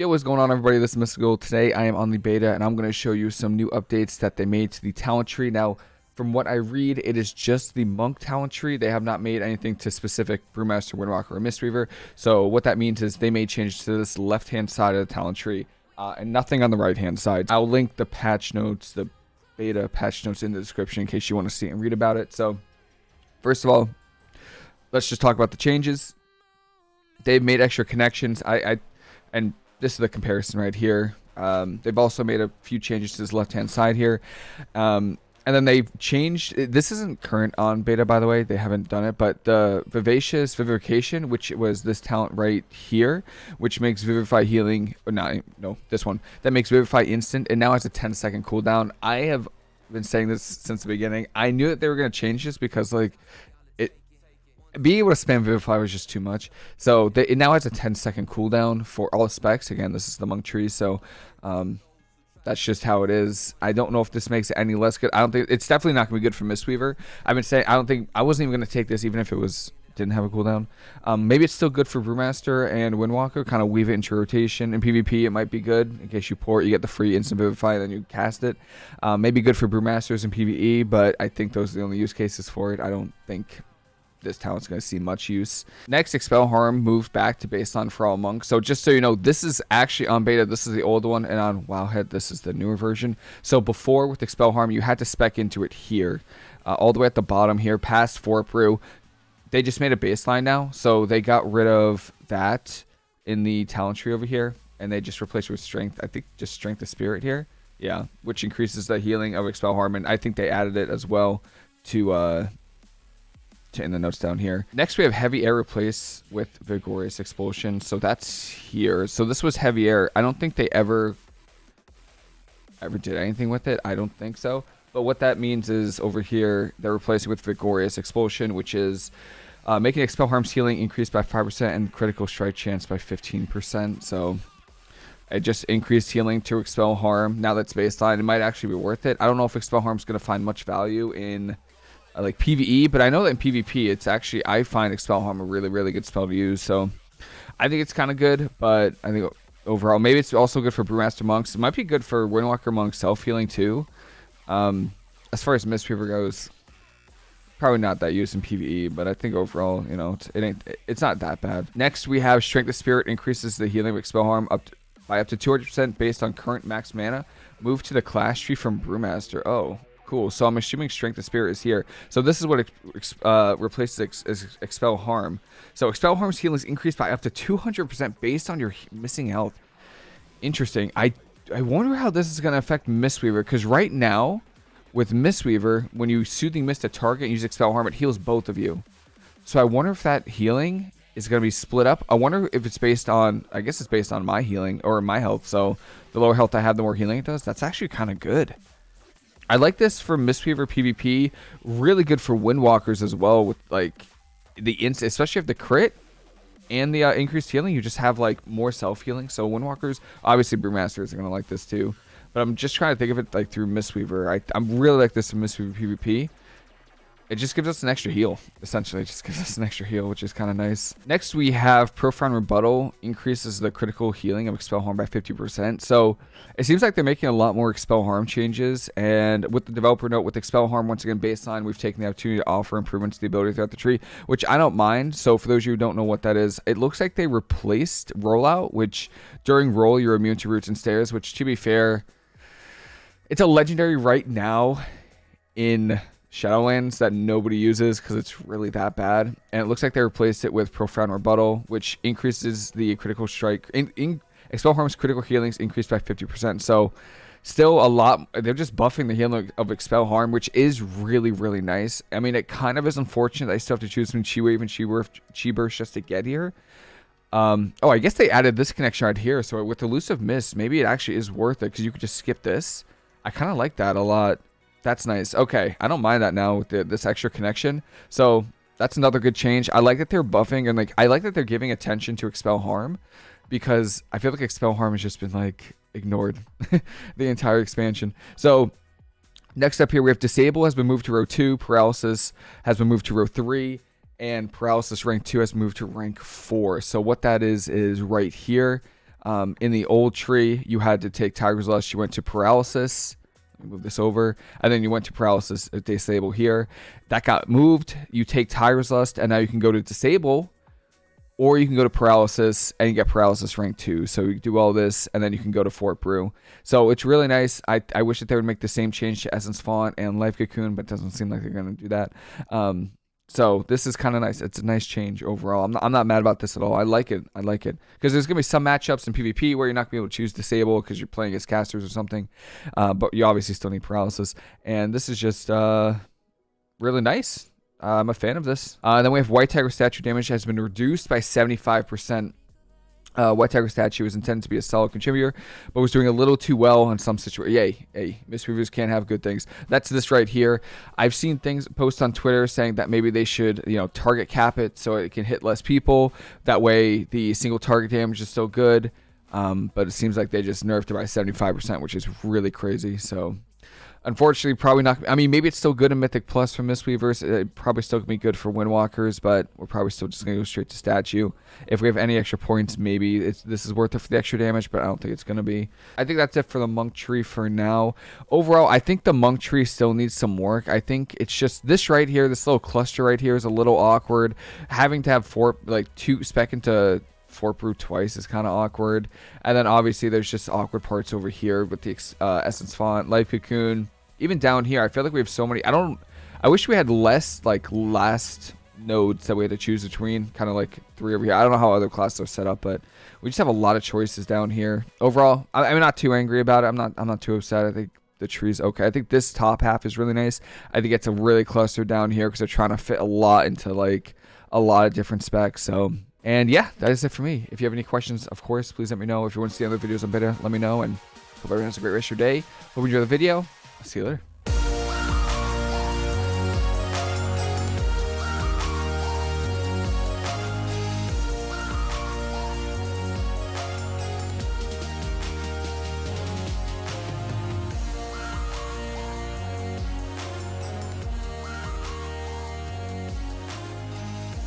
Yo, what's going on everybody? This is Mr. Mystical. Today I am on the beta and I'm going to show you some new updates that they made to the talent tree. Now, from what I read, it is just the Monk talent tree. They have not made anything to specific Brewmaster, Windwalker, or Mistweaver. So what that means is they made changes to this left-hand side of the talent tree uh, and nothing on the right-hand side. I'll link the patch notes, the beta patch notes in the description in case you want to see and read about it. So first of all, let's just talk about the changes. They've made extra connections. I, I and this is the comparison right here. Um, they've also made a few changes to this left-hand side here. Um, and then they've changed, this isn't current on beta, by the way, they haven't done it, but the Vivacious Vivification, which was this talent right here, which makes Vivify healing, not, no, this one, that makes Vivify instant, and now has a 10 second cooldown. I have been saying this since the beginning. I knew that they were going to change this because, like, being able to spam Vivify was just too much. So it now has a 10 second cooldown for all specs. Again, this is the Monk tree, so um, that's just how it is. I don't know if this makes it any less good. I don't think it's definitely not gonna be good for Mistweaver. I've been saying I don't think I wasn't even gonna take this even if it was didn't have a cooldown. Um, maybe it's still good for Brewmaster and Windwalker. Kind of weave it into rotation. In PvP, it might be good in case you port. You get the free instant Vivify, and then you cast it. Um, maybe good for Brewmasters and PvE, but I think those are the only use cases for it. I don't think this talent's going to see much use. Next, Expel Harm moved back to baseline for all monks. So just so you know, this is actually on beta. This is the old one, and on Wowhead, this is the newer version. So before with Expel Harm, you had to spec into it here, uh, all the way at the bottom here, past Fort Brew. They just made a baseline now, so they got rid of that in the talent tree over here, and they just replaced it with Strength. I think just Strength of Spirit here. Yeah, which increases the healing of Expel Harm, and I think they added it as well to uh, in the notes down here. Next, we have heavy air replace with vigorous expulsion. So that's here. So this was heavy air. I don't think they ever ever did anything with it. I don't think so. But what that means is over here, they're replacing with vigorous expulsion, which is uh, making expel harm's healing increase by 5% and critical strike chance by 15%. So it just increased healing to expel harm. Now that's baseline, it might actually be worth it. I don't know if expel harm's going to find much value in like PVE, but I know that in PvP, it's actually I find Expel Harm a really really good spell to use. So I think it's kind of good, but I think overall maybe it's also good for Brewmaster monks. It might be good for Windwalker monks self healing too. Um, as far as Mistweaver goes, probably not that used in PVE, but I think overall, you know, it ain't it's not that bad. Next, we have Strength of Spirit increases the healing of Expel Harm up to, by up to 200% based on current max mana. Move to the class tree from Brewmaster. Oh, Cool. So I'm assuming Strength of Spirit is here. So this is what uh, replaces ex ex Expel Harm. So Expel Harm's healing is increased by up to 200% based on your missing health. Interesting. I I wonder how this is going to affect Mistweaver because right now, with Mistweaver, when you Soothing Mist a target and use Expel Harm, it heals both of you. So I wonder if that healing is going to be split up. I wonder if it's based on, I guess it's based on my healing or my health. So the lower health I have, the more healing it does. That's actually kind of good. I like this for Mistweaver PvP. Really good for Windwalkers as well with like the ins, especially if the crit and the uh, increased healing, you just have like more self healing. So Windwalkers, obviously Brewmasters are gonna like this too. But I'm just trying to think of it like through Mistweaver. I I'm really like this in Mistweaver PvP. It just gives us an extra heal, essentially. It just gives us an extra heal, which is kind of nice. Next, we have Profound Rebuttal. Increases the critical healing of Expel Harm by 50%. So it seems like they're making a lot more Expel Harm changes. And with the developer note, with Expel Harm, once again, baseline, we've taken the opportunity to offer improvements to the ability throughout the tree, which I don't mind. So for those of you who don't know what that is, it looks like they replaced Rollout, which during roll, you're immune to roots and snares, which to be fair, it's a legendary right now in Shadowlands that nobody uses because it's really that bad. And it looks like they replaced it with Profound Rebuttal, which increases the critical strike. In, in, Expel Harm's critical healings increased by 50%. So still a lot. They're just buffing the healing of Expel Harm, which is really, really nice. I mean, it kind of is unfortunate I still have to choose between Chi Wave and Chi, Chi Burst just to get here. Um, oh, I guess they added this connection right here. So with Elusive Mist, maybe it actually is worth it because you could just skip this. I kind of like that a lot. That's nice. Okay, I don't mind that now with the, this extra connection. So that's another good change. I like that they're buffing and like I like that they're giving attention to expel harm because I feel like expel harm has just been like ignored the entire expansion. So next up here we have disable has been moved to row 2, paralysis has been moved to row 3 and paralysis rank 2 has moved to rank 4. So what that is is right here. Um, in the old tree, you had to take Tiger's Lust. You went to paralysis. Move this over, and then you went to paralysis uh, disable here. That got moved. You take Tiger's Lust, and now you can go to disable, or you can go to paralysis and you get paralysis rank two. So you do all this, and then you can go to Fort Brew. So it's really nice. I, I wish that they would make the same change to Essence Font and Life Cocoon, but it doesn't seem like they're going to do that. Um, so this is kind of nice. It's a nice change overall. I'm not, I'm not mad about this at all. I like it. I like it because there's gonna be some matchups in PvP where you're not gonna be able to choose disable because you're playing as casters or something, uh, but you obviously still need paralysis. And this is just uh, really nice. Uh, I'm a fan of this. Uh, then we have White Tiger statue damage has been reduced by 75% uh, White Tiger statue was intended to be a solid contributor, but was doing a little too well in some situations. Yay, hey, Mistweavers can't have good things. That's this right here. I've seen things post on Twitter saying that maybe they should, you know, target cap it so it can hit less people. That way, the single target damage is still good. Um, but it seems like they just nerfed it by 75%, which is really crazy. So Unfortunately, probably not. I mean, maybe it's still good in Mythic Plus for Mistweavers. It probably still can be good for Windwalkers, but we're probably still just going to go straight to statue. If we have any extra points, maybe this is worth it for the extra damage, but I don't think it's going to be. I think that's it for the Monk Tree for now. Overall, I think the Monk Tree still needs some work. I think it's just this right here, this little cluster right here is a little awkward. Having to have four, like two spec into Fort Brew twice is kind of awkward. And then obviously there's just awkward parts over here with the uh, Essence Font, Life Cocoon. Even down here, I feel like we have so many. I don't. I wish we had less like last nodes that we had to choose between. Kind of like three over here. I don't know how other classes are set up, but we just have a lot of choices down here. Overall, I, I'm not too angry about it. I'm not. I'm not too upset. I think the tree's okay. I think this top half is really nice. I think it's a really cluster down here because they're trying to fit a lot into like a lot of different specs. So and yeah, that is it for me. If you have any questions, of course, please let me know. If you want to see other videos on beta, let me know. And hope everyone has a great rest of your day. Hope you enjoy the video. I'll see you later.